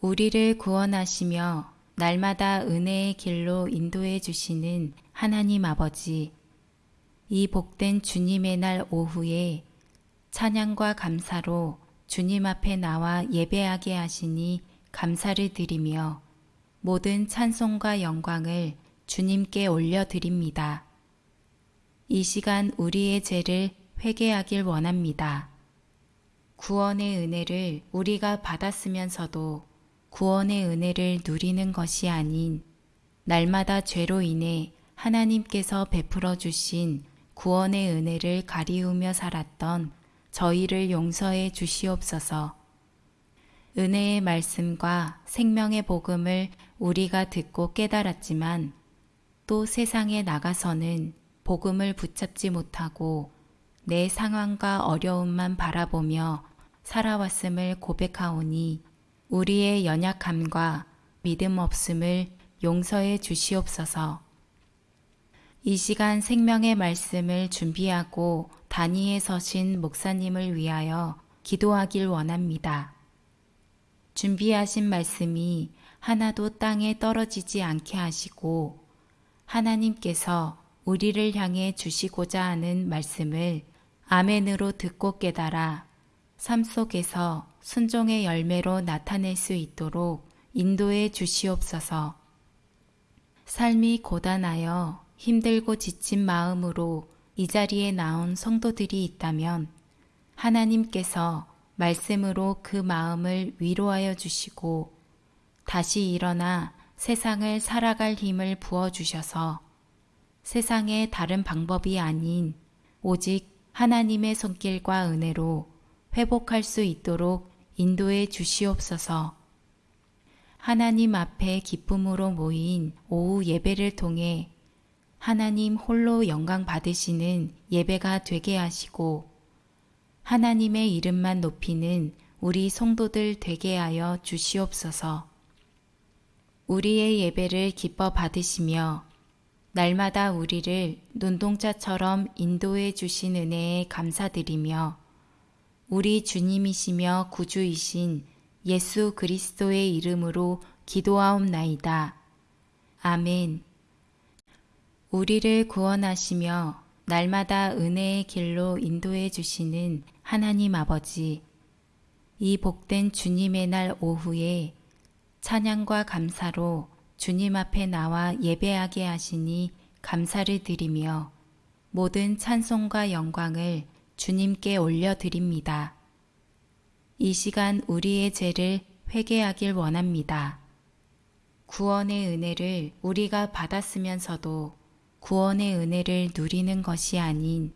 우리를 구원하시며 날마다 은혜의 길로 인도해 주시는 하나님 아버지, 이 복된 주님의 날 오후에 찬양과 감사로 주님 앞에 나와 예배하게 하시니 감사를 드리며 모든 찬송과 영광을 주님께 올려드립니다. 이 시간 우리의 죄를 회개하길 원합니다. 구원의 은혜를 우리가 받았으면서도 구원의 은혜를 누리는 것이 아닌 날마다 죄로 인해 하나님께서 베풀어 주신 구원의 은혜를 가리우며 살았던 저희를 용서해 주시옵소서. 은혜의 말씀과 생명의 복음을 우리가 듣고 깨달았지만 또 세상에 나가서는 복음을 붙잡지 못하고 내 상황과 어려움만 바라보며 살아왔음을 고백하오니 우리의 연약함과 믿음 없음을 용서해 주시옵소서. 이 시간 생명의 말씀을 준비하고 단위에 서신 목사님을 위하여 기도하길 원합니다. 준비하신 말씀이 하나도 땅에 떨어지지 않게 하시고 하나님께서 우리를 향해 주시고자 하는 말씀을 아멘으로 듣고 깨달아 삶 속에서 순종의 열매로 나타낼 수 있도록 인도해 주시옵소서. 삶이 고단하여 힘들고 지친 마음으로 이 자리에 나온 성도들이 있다면 하나님께서 말씀으로 그 마음을 위로하여 주시고 다시 일어나 세상을 살아갈 힘을 부어주셔서 세상의 다른 방법이 아닌 오직 하나님의 손길과 은혜로 회복할 수 있도록 인도해 주시옵소서. 하나님 앞에 기쁨으로 모인 오후 예배를 통해 하나님 홀로 영광 받으시는 예배가 되게 하시고 하나님의 이름만 높이는 우리 성도들 되게 하여 주시옵소서. 우리의 예배를 기뻐 받으시며 날마다 우리를 눈동자처럼 인도해 주신 은혜에 감사드리며 우리 주님이시며 구주이신 예수 그리스도의 이름으로 기도하옵나이다. 아멘. 우리를 구원하시며 날마다 은혜의 길로 인도해 주시는 하나님 아버지, 이 복된 주님의 날 오후에 찬양과 감사로 주님 앞에 나와 예배하게 하시니 감사를 드리며 모든 찬송과 영광을 주님께 올려드립니다. 이 시간 우리의 죄를 회개하길 원합니다. 구원의 은혜를 우리가 받았으면서도 구원의 은혜를 누리는 것이 아닌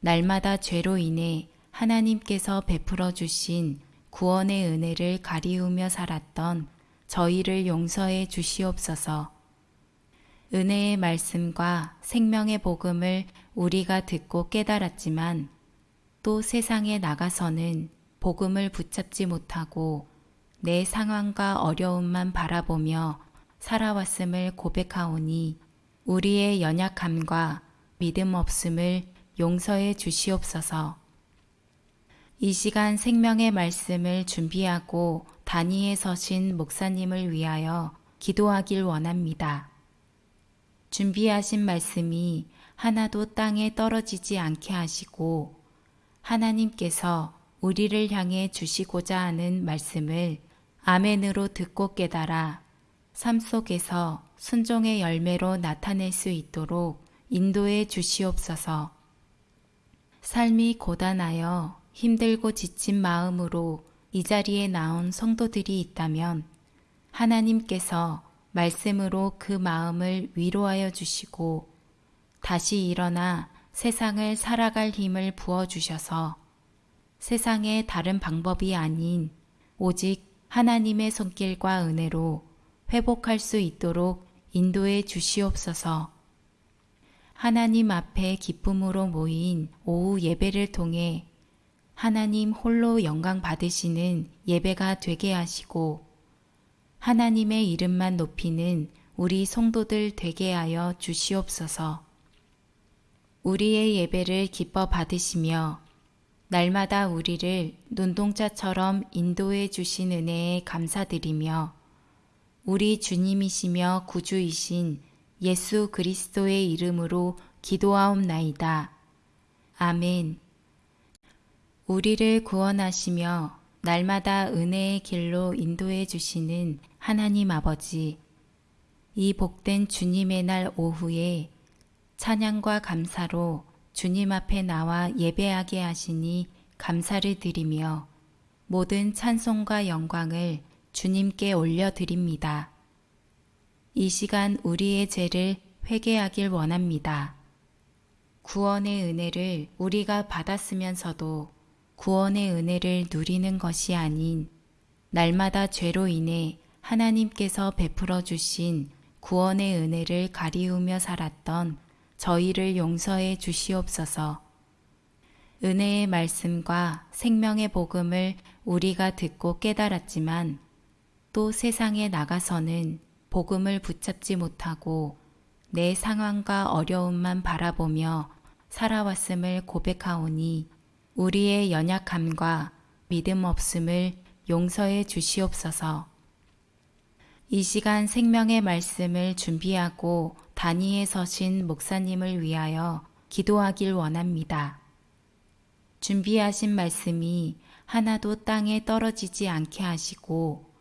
날마다 죄로 인해 하나님께서 베풀어 주신 구원의 은혜를 가리우며 살았던 저희를 용서해 주시옵소서. 은혜의 말씀과 생명의 복음을 우리가 듣고 깨달았지만 또 세상에 나가서는 복음을 붙잡지 못하고 내 상황과 어려움만 바라보며 살아왔음을 고백하오니 우리의 연약함과 믿음 없음을 용서해 주시옵소서. 이 시간 생명의 말씀을 준비하고 단위에 서신 목사님을 위하여 기도하길 원합니다. 준비하신 말씀이 하나도 땅에 떨어지지 않게 하시고 하나님께서 우리를 향해 주시고자 하는 말씀을 아멘으로 듣고 깨달아 삶 속에서 순종의 열매로 나타낼 수 있도록 인도해 주시옵소서. 삶이 고단하여 힘들고 지친 마음으로 이 자리에 나온 성도들이 있다면 하나님께서 말씀으로 그 마음을 위로하여 주시고 다시 일어나 세상을 살아갈 힘을 부어주셔서 세상의 다른 방법이 아닌 오직 하나님의 손길과 은혜로 회복할 수 있도록 인도해 주시옵소서. 하나님 앞에 기쁨으로 모인 오후 예배를 통해 하나님 홀로 영광 받으시는 예배가 되게 하시고 하나님의 이름만 높이는 우리 성도들 되게 하여 주시옵소서. 우리의 예배를 기뻐 받으시며 날마다 우리를 눈동자처럼 인도해 주신 은혜에 감사드리며 우리 주님이시며 구주이신 예수 그리스도의 이름으로 기도하옵나이다. 아멘. 우리를 구원하시며 날마다 은혜의 길로 인도해 주시는 하나님 아버지, 이 복된 주님의 날 오후에 찬양과 감사로 주님 앞에 나와 예배하게 하시니 감사를 드리며 모든 찬송과 영광을 주님께 올려드립니다. 이 시간 우리의 죄를 회개하길 원합니다. 구원의 은혜를 우리가 받았으면서도 구원의 은혜를 누리는 것이 아닌 날마다 죄로 인해 하나님께서 베풀어 주신 구원의 은혜를 가리우며 살았던 저희를 용서해 주시옵소서. 은혜의 말씀과 생명의 복음을 우리가 듣고 깨달았지만 또 세상에 나가서는 복음을 붙잡지 못하고 내 상황과 어려움만 바라보며 살아왔음을 고백하오니 우리의 연약함과 믿음 없음을 용서해 주시옵소서. 이 시간 생명의 말씀을 준비하고 단위에 서신 목사님을 위하여 기도하길 원합니다. 준비하신 말씀이 하나도 땅에 떨어지지 않게 하시고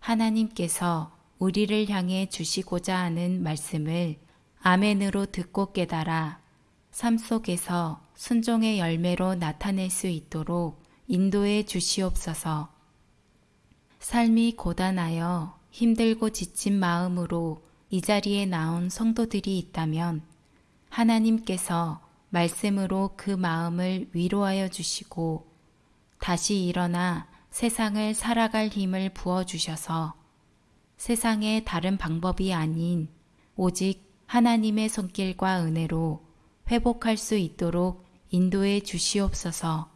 하나님께서 우리를 향해 주시고자 하는 말씀을 아멘으로 듣고 깨달아 삶 속에서 순종의 열매로 나타낼 수 있도록 인도해 주시옵소서. 삶이 고단하여 힘들고 지친 마음으로 이 자리에 나온 성도들이 있다면 하나님께서 말씀으로 그 마음을 위로하여 주시고 다시 일어나 세상을 살아갈 힘을 부어주셔서 세상의 다른 방법이 아닌 오직 하나님의 손길과 은혜로 회복할 수 있도록 인도해 주시옵소서.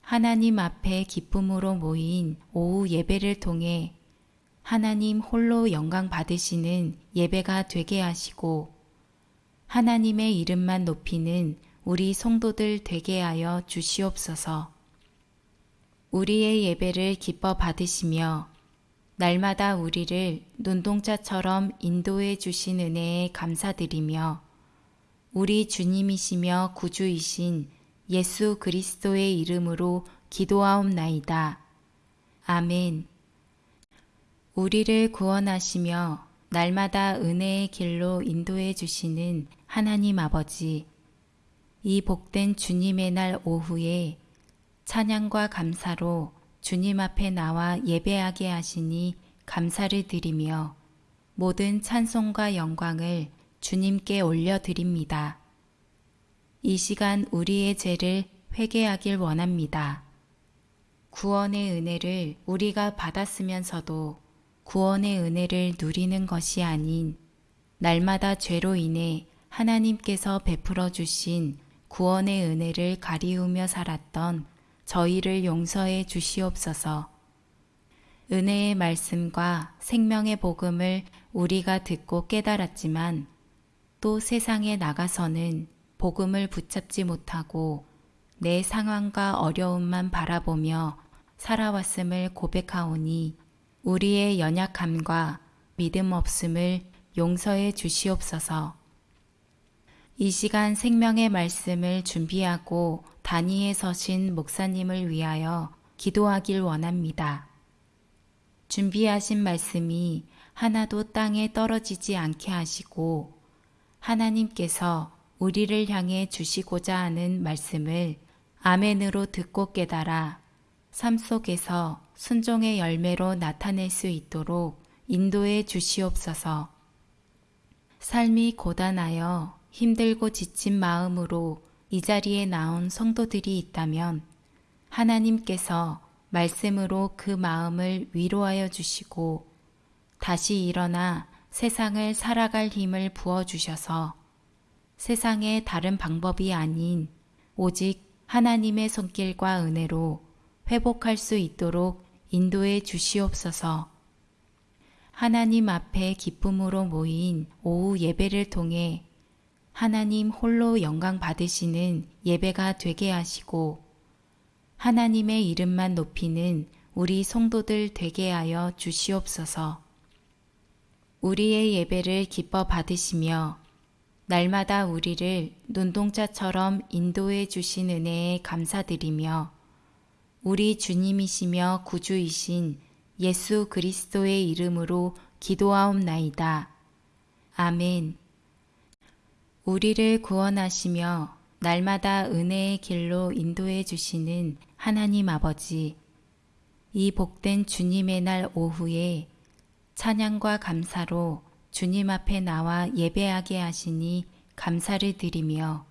하나님 앞에 기쁨으로 모인 오후 예배를 통해 하나님 홀로 영광 받으시는 예배가 되게 하시고 하나님의 이름만 높이는 우리 성도들 되게 하여 주시옵소서. 우리의 예배를 기뻐 받으시며 날마다 우리를 눈동자처럼 인도해 주신 은혜에 감사드리며 우리 주님이시며 구주이신 예수 그리스도의 이름으로 기도하옵나이다. 아멘. 우리를 구원하시며 날마다 은혜의 길로 인도해 주시는 하나님 아버지, 이 복된 주님의 날 오후에 찬양과 감사로 주님 앞에 나와 예배하게 하시니 감사를 드리며 모든 찬송과 영광을 주님께 올려드립니다. 이 시간 우리의 죄를 회개하길 원합니다. 구원의 은혜를 우리가 받았으면서도 구원의 은혜를 누리는 것이 아닌 날마다 죄로 인해 하나님께서 베풀어 주신 구원의 은혜를 가리우며 살았던 저희를 용서해 주시옵소서. 은혜의 말씀과 생명의 복음을 우리가 듣고 깨달았지만 또 세상에 나가서는 복음을 붙잡지 못하고 내 상황과 어려움만 바라보며 살아왔음을 고백하오니 우리의 연약함과 믿음 없음을 용서해 주시옵소서. 이 시간 생명의 말씀을 준비하고 단위에 서신 목사님을 위하여 기도하길 원합니다. 준비하신 말씀이 하나도 땅에 떨어지지 않게 하시고 하나님께서 우리를 향해 주시고자 하는 말씀을 아멘으로 듣고 깨달아 삶 속에서 순종의 열매로 나타낼 수 있도록 인도해 주시옵소서. 삶이 고단하여 힘들고 지친 마음으로 이 자리에 나온 성도들이 있다면 하나님께서 말씀으로 그 마음을 위로하여 주시고 다시 일어나 세상을 살아갈 힘을 부어주셔서 세상의 다른 방법이 아닌 오직 하나님의 손길과 은혜로 회복할 수 있도록 인도해 주시옵소서. 하나님 앞에 기쁨으로 모인 오후 예배를 통해 하나님 홀로 영광 받으시는 예배가 되게 하시고 하나님의 이름만 높이는 우리 성도들 되게 하여 주시옵소서. 우리의 예배를 기뻐 받으시며 날마다 우리를 눈동자처럼 인도해 주신 은혜에 감사드리며 우리 주님이시며 구주이신 예수 그리스도의 이름으로 기도하옵나이다. 아멘. 우리를 구원하시며 날마다 은혜의 길로 인도해 주시는 하나님 아버지, 이 복된 주님의 날 오후에 찬양과 감사로 주님 앞에 나와 예배하게 하시니 감사를 드리며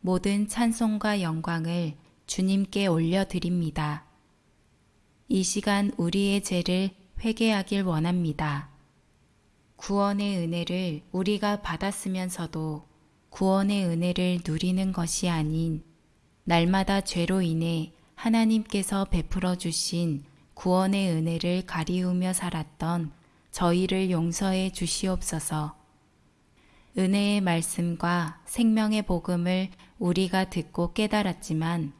모든 찬송과 영광을 주님께 올려드립니다. 이 시간 우리의 죄를 회개하길 원합니다. 구원의 은혜를 우리가 받았으면서도 구원의 은혜를 누리는 것이 아닌 날마다 죄로 인해 하나님께서 베풀어 주신 구원의 은혜를 가리우며 살았던 저희를 용서해 주시옵소서. 은혜의 말씀과 생명의 복음을 우리가 듣고 깨달았지만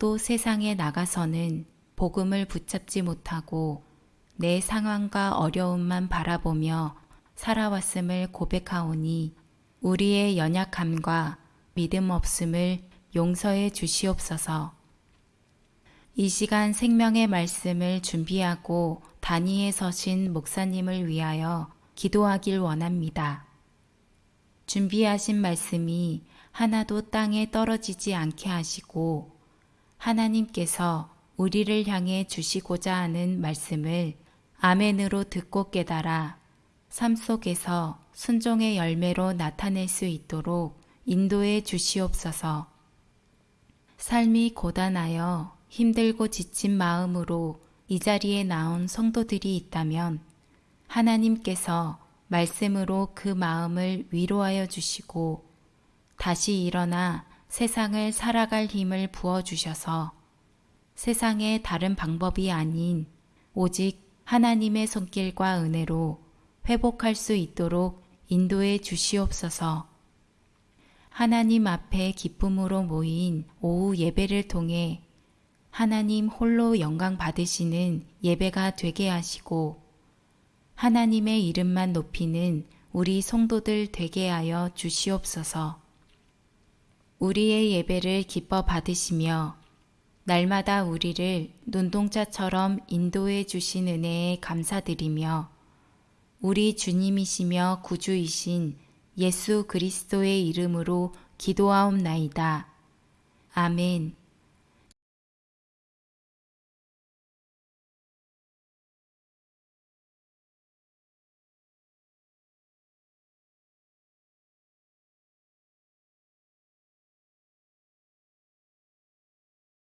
또 세상에 나가서는 복음을 붙잡지 못하고 내 상황과 어려움만 바라보며 살아왔음을 고백하오니 우리의 연약함과 믿음 없음을 용서해 주시옵소서. 이 시간 생명의 말씀을 준비하고 단위에 서신 목사님을 위하여 기도하길 원합니다. 준비하신 말씀이 하나도 땅에 떨어지지 않게 하시고 하나님께서 우리를 향해 주시고자 하는 말씀을 아멘으로 듣고 깨달아 삶 속에서 순종의 열매로 나타낼 수 있도록 인도해 주시옵소서. 삶이 고단하여 힘들고 지친 마음으로 이 자리에 나온 성도들이 있다면 하나님께서 말씀으로 그 마음을 위로하여 주시고 다시 일어나 세상을 살아갈 힘을 부어주셔서 세상의 다른 방법이 아닌 오직 하나님의 손길과 은혜로 회복할 수 있도록 인도해 주시옵소서. 하나님 앞에 기쁨으로 모인 오후 예배를 통해 하나님 홀로 영광 받으시는 예배가 되게 하시고 하나님의 이름만 높이는 우리 성도들 되게 하여 주시옵소서. 우리의 예배를 기뻐 받으시며 날마다 우리를 눈동자처럼 인도해 주신 은혜에 감사드리며 우리 주님이시며 구주이신 예수 그리스도의 이름으로 기도하옵나이다. 아멘.